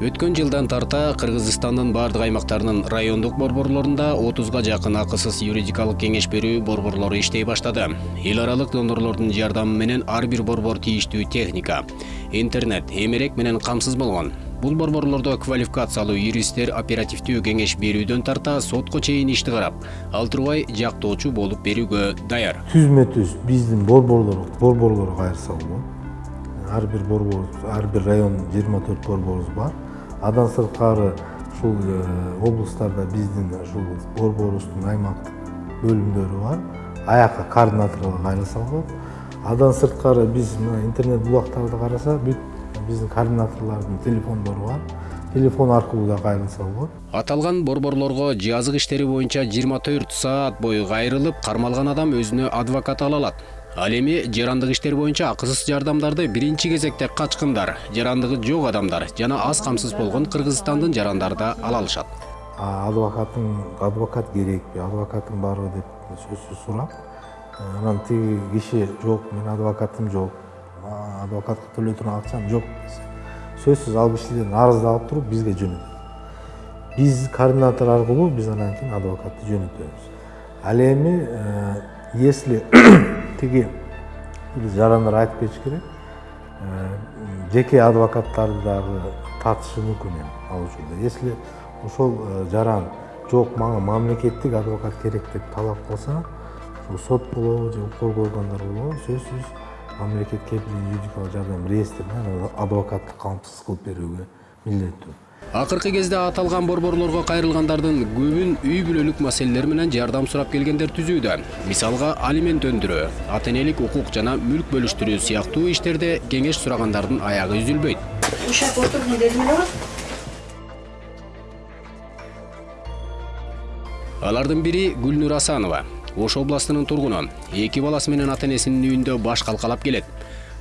өткөн жылдан тарта кыргызстандын бардык аймактарынын райондук борборлорунда отузга жакын акысыз юридикалык кеңеш берүү борборлору иштей баштады. Эл аралык донорлордун жардамы менен ар бир борбор тийиштүү техника интернет эмерек менен камсыз болгон. Бул борборлордо квалификациялуу юристтер оперативдүү кеңеш берүүдөн тарта сотко чейин ишти карап турбай жактоочу болуп берүүгө даяр. Түзмө түз биздин борборлор борборлорго кайрылса болот ар бир борбор ар бир райондун жыйырма төрт борборубуз бар. Андан сырткары ушул облустарда биздин ушул борборубуздун аймактык бөлүмдөрү бар. Аяка координаторго кайрылса болот андан сырткары биз мына интернет булактарды карасак бүт биздин координаторлордун телефондору бар. Телефон аркылуу да кайрылса болот аталган борборлорго жазык иштери боюнча жыйырма төрт саат бою кайрылып кармалган адам өзүнө адвокат ала алат ал эми жарандык иштер боюнча акысыз жардамдарды биринчи кезекте качкындар. Жарандыгы жок адамдар жана аз камсыз болгон кыргызстандын жарандары да ала алышат адвокат керекпи адвокатың барбы деп сөзсүз сурап анан тиги киши жок менин адвокатым жок адвокатка төлөй турган акчам жок десе сөзсүз ал кишиден арыздалып туруп бизге координатор аркылуу биз анан кийин адвокатты жөнөтөбүз. Ал эми если биз жарандар айтып кетиш керек жеке адвокаттарды дагы тартышы мүмкүн эми ал учурда. Если ошол жаран жок мага мамлекеттик адвокат керек деп талап кылса сот болобу же коргоо органдары болобу сөзсүз мамлекет кепилдүү юридикалык жардам реестрине адвокатты камсыз кылып берүүгө милдеттүү. Акыркы кезде аталган борборлорго кайрылгандардын көбүн үй бүлөлүк маселелер менен жардам сурап келгендер түзүүдө. Мисалга алимент өндүрүү ата энелик укук жана мүлк бөлүштүрүү сыяктуу иштерде кеңеш сурагандардын аягы үзүлбөйт. Ушак отуруп дедим эле алардын бири гүлнур асанова ош областынын тургуну. Эки баласы менен ата энесинин үйүндө баш калкалап келет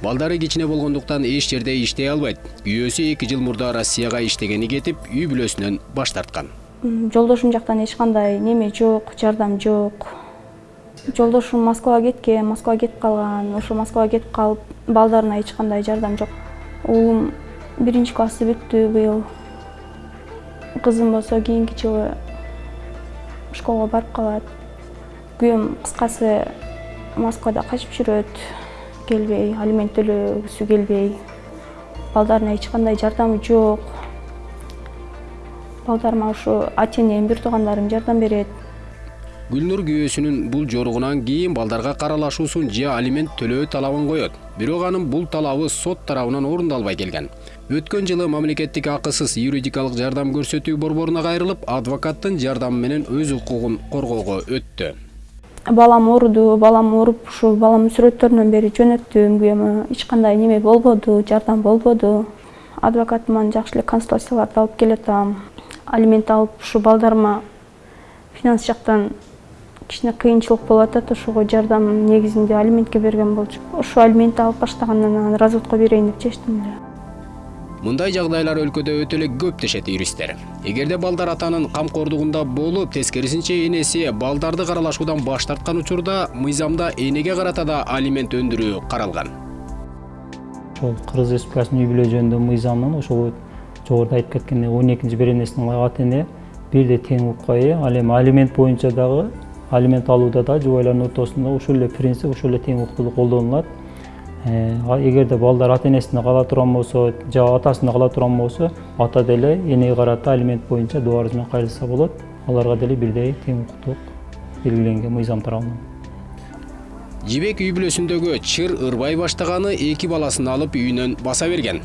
балдары кичине болгондуктан эч жерде иштей албайт. Күйөөсү эки жыл мурда россияга иштегени кетип үй бүлөсүнөн баш тарткан. Жолдошум жактан эч кандай неме жок жардам жок. Жолдошум москвага кеткен москвага кетип калган ошо москвага кетип калып балдарына эч кандай жардам жок. Уулум биринчи классты бүттү быйыл. Кызым болсо кийинки жылы школго барып калат. Күйөөм кыскасы москвада качып жүрөт келбей алимент төлөгүсү келбей. Балдарына эч кандай жардамы жок балдарыма ушу ата энем бир туугандарым жардам берет. Гүлнур күйөөсүнүн бул жоругунан кийин балдарга каралашуусун же алимент төлөө талабын коет бирок анын бул талабы сот тарабынан орундалбай келген. Өткөн жылы мамлекеттик акысыз юридикалык жардам көрсөтүү борборуна кайрылып адвокаттын жардамы менен өз укугун коргоого өттү балам ооруду балам ооруп ушул баламдын сүрөттөрүнөн бери жөнөттүм күйөөмө эч кандай неме болбоду жардам болбоду. Адвокатыман жакшы эле консультацияларды алып келатам. Алимент алып ушу балдарыма финанс жактан кичине кыйынчылык болуп атат ошого жардам негизинде алиментке берген болчу. Ошо алиментти алып баштагандан анан разводко берейин деп чечтим эле мындай жагдайлар өлкөдө өтө эле көп дешет юристтер эгерде балдар атанын камкордугунда болуп тескерисинче энеси балдарды каралашуудан баш тарткан учурда мыйзамда энеге карата да алимент өндүрүү каралган ошол кыргыз республикасынын үй бүлө жөнүндө мыйзамынын ошол жогоруда айтып кеткендей он экинчи беренесине ата эне бирдей тең ээ ал эми алимент боюнча дагы алимент алууда да жубайлардын ортосунда ушул эле принцип ушул эле тең укуктуулук колдонулат. Эгерде балдар ата энесине кала турган болсо же атасына кала турган болсо ата деле энеге карата алимент боюнча доо арыз менен кайрылса болот аларга деле бирдей тең укуктук белгиленген мыйзам тарабынан жибек үй бүлөсүндөгү чыр ырбай баштаганы эки баласын алып үйүнөн баса берген.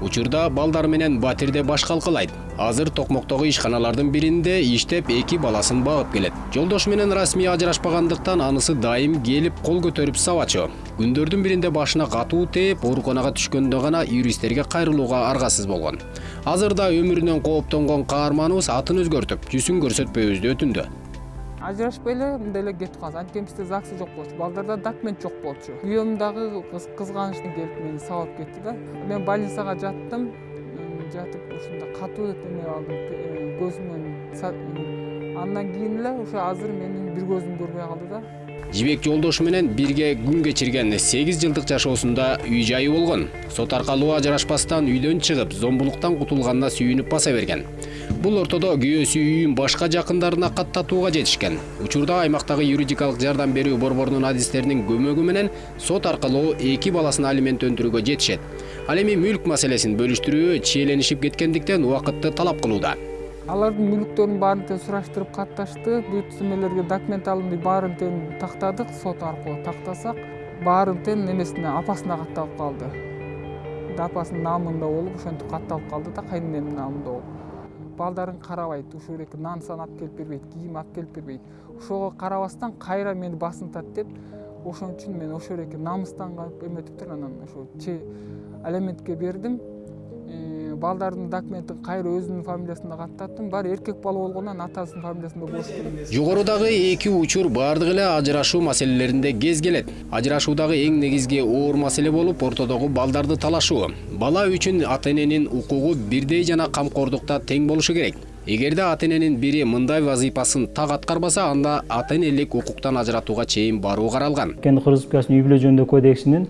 Учурда балдары менен батирде баш калкалайт. Азыр токмоктогу ишканалардын биринде иштеп эки баласын багып келет. Жолдошу менен расмий ажырашпагандыктан анысы дайым келип кол көтөрүп сабачу. Күндөрдүн биринде башына катуу тээп ооруканага түшкөндө гана юристтерге кайрылууга аргасыз болгон. Азыр да өмүрүнөн кооптонгон каарманыбыз атын өзгөртүп жүзүн көрсөтпөйбүз деп өтүндү ажырашпай эле мындай эле кетип калабыз анткени бизде загсы жок болчу. Балдарда документ жок болчу. Күйөөм дагы кызганычтан келип мени сабап кетти да. Мен больницага жаттым. Жатып ушундай катуу эме алдым. Көзүмөн андан кийин эле уже азыр менин бир көзүм көрбөй калды да. Жибек жолдошу менен бирге күн кечирген сегиз жылдык жашоосунда үй жайы болгон. Сот аркылуу ажырашпастан үйдөн чыгып зомбулуктан кутулганына сүйүнүп баса берген. Бул ортодо күйөөсү үйүн башка жакындарына каттатууга жетишкен учурда аймактагы юридикалык жардам берүү борборунун адистеринин көмөгү менен сот аркылуу эки баласын алимент өндүрүүгө жетишет ал эми мүлк маселесин бөлүштүрүү чиеленишип кеткендиктен убакытты талап кылууда алардын мүлктөрүн баарын тең сураштырып катташты бүт эмелерге документ алынды баарын тең тактадык сот аркылуу тактасак баарын тең немесине апасына катталып калды апасынын наамында болуп ошентип катталып калды да кайненемдин наамында болуп балдарын карабайт ушул нан сан алып келип бербейт кийим алып келип бербейт. Ошого карабастан кайра мени басынтат деп ошон үчүн мен ошол эки намыстанып эметиптир анан ошо алиментке бердим. Балдардын документин кайра өзүнүн фамилиясына каттаттым баары эркек бала болгондон атасынын фамилиясында болуш керек. Жогорудагы эки учур баардыгы эле ажырашуу маселелеринде кез келет ажырашуудагы эң негизги оор маселе болуп ортодогу балдарды талашуу бала үчүн ата эненин укугу бирдей жана камкордукта тең болушу керек. Эгерде ата эненин бири мындай вазыйпасын так аткарбаса анда ата энелик укуктан ажыратууга чейин баруу каралган кыргыз республикасынын үй бүлө жөнүндө кодексинин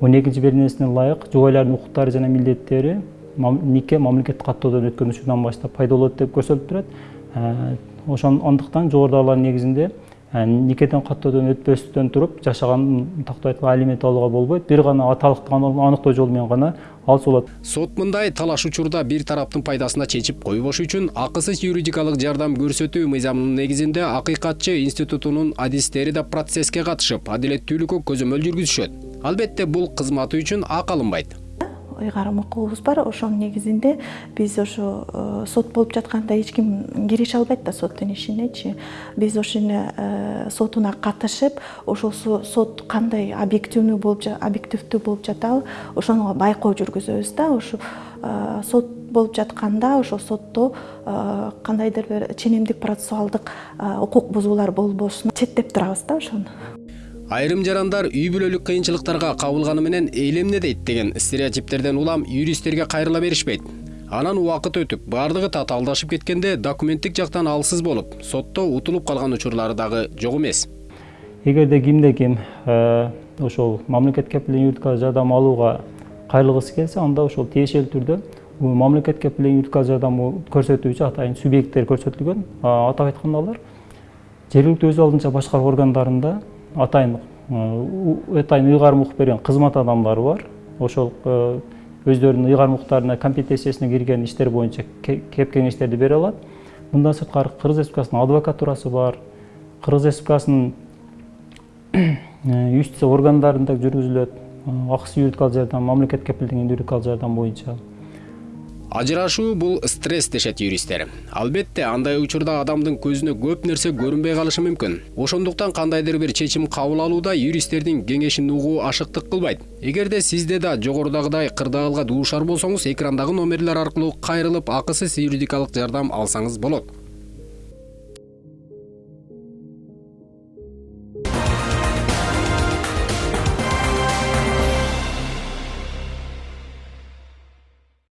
он экинчи беренесине ылайык жубайлардын укуктары жана милдеттери нике мамлекеттик каттоодон өткөн учурдан баштап пайда болот деп көрсөтүлүп турат. Э, ошон андыктан жогорудагылардын негизинде э, никеден каттоодон өтпөстөн туруп жашаган тактап айтканда алимент алууга болбойт. Бир гана аталыкты аныктоо жолу менен гана алса болот. Сот мындай талаш учурда бир тараптын пайдасына чечип койбош үчүн акысыз юридикалык жардам көрсөтүү мыйзамынын негизинде акыйкатчы институтунун адистери да процесске катышып адилеттүүлүккө көзөмөл жүргүзүшөт. Албетте бул кызматы үчүн акы алынбайт ыйгарым укугубуз бар. Ошонун негизинде биз ошо э, сот болуп жатканда эч ким кирише албайт да соттун ишинечи биз ошону э, сотуна катышып ошол сот кандай объективдүү болуп жатабы ошону байкоо жүргүзөбүз да. Ошо э, сот болуп жатканда ошол сотто кандайдыр бир ченемдик процессуалдык укук бузуулар болбошун четтеп турабыз да ошону айрым жарандар үй бүлөлүк кыйынчылыктарга кабылганы менен эл эмне дейт деген стереотиптерден улам юристтерге кайрыла беришпейт анан убакыт өтүп баардыгы татаалдашып кеткенде документтик жактан алсыз болуп сотто утулуп калган учурлары дагы жок эмес эгерде кимде ким э, ошол мамлекет кепилдеген юридикалык жардам алууга кайрылгысы келсе анда ошол тиешелүү түрдө мамлекет кепилдеген юридикалык жардамды көрсөтүүчү атайын субъекттер көрсөтүлгөн атап айтканда алар жергиликтүү өз алдынча башкаруу органдарында атайын атайын ыйгарым укук берген кызмат адамдары бар. Ошол өздөрүнүн ыйгарым укуктарына компетенциясына кирген иштер боюнча кеп кеңештерди бере алат мындан сырткары кыргыз республикасынын адвокатурасы бар. Кыргыз республикасынын юстиция органдарында жүргүзүлөт акысыз юридикалык жардам мамлекет кепилдеген юридикалык жардам боюнча ажырашуу бул стресс дешет юристтер албетте андай учурда адамдын көзүнө көп нерсе көрүнбөй калышы мүмкүн ошондуктан кандайдыр бир чечим кабыл алууда юристтердин кеңешин угуу ашыктык кылбайт. Эгерде сизде да жогорудагыдай кырдаалга дуушар болсоңуз экрандагы номерлер аркылуу кайрылып акысыз юридикалык жардам алсаңыз болот.